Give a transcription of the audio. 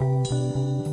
you